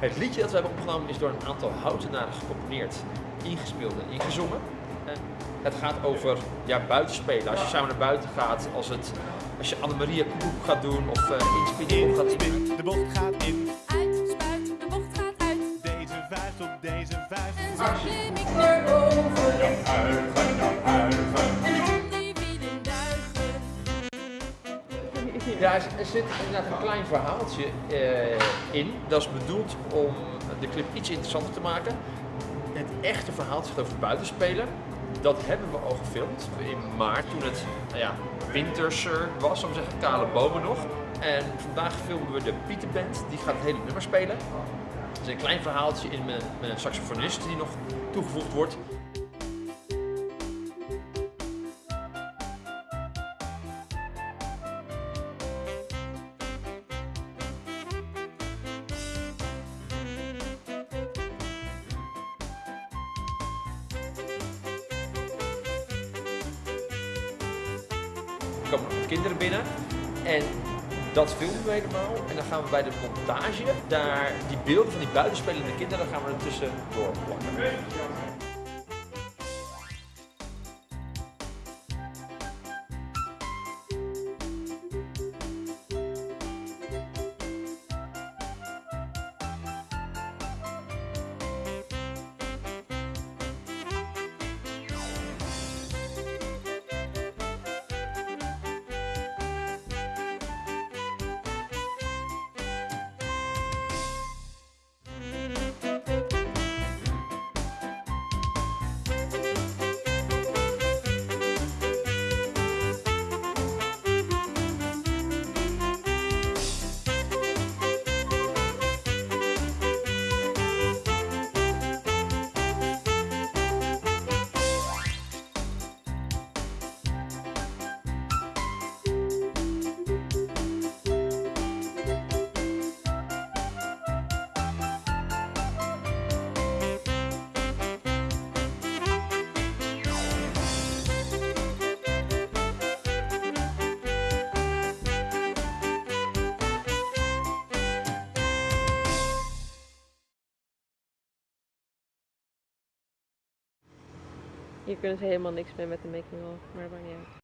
Het liedje dat we hebben opgenomen is door een aantal houtenaren gecomponeerd, ingespeeld en ingezongen. En het gaat over ja, buitenspelen. Als je samen naar buiten gaat, als, het, als je Annemaria Koekoek gaat doen of uh, inspelen gaat in. De bocht gaat in. Ja, er, er zit inderdaad een klein verhaaltje eh, in. Dat is bedoeld om de clip iets interessanter te maken. Het echte verhaal gaat over buitenspelen. Dat hebben we al gefilmd in maart toen het nou ja, winterser was, om te zeggen, kale bomen nog. En vandaag filmen we de Pieterband, die gaat het hele nummer spelen. Het is een klein verhaaltje in met een saxofonist die nog toegevoegd wordt. Komen kinderen binnen en dat filmen we helemaal. En dan gaan we bij de montage, daar die beelden van die buitenspelende kinderen, gaan we er tussendoor plakken. Hier kunnen ze helemaal niks mee met de making of, maar dat maakt.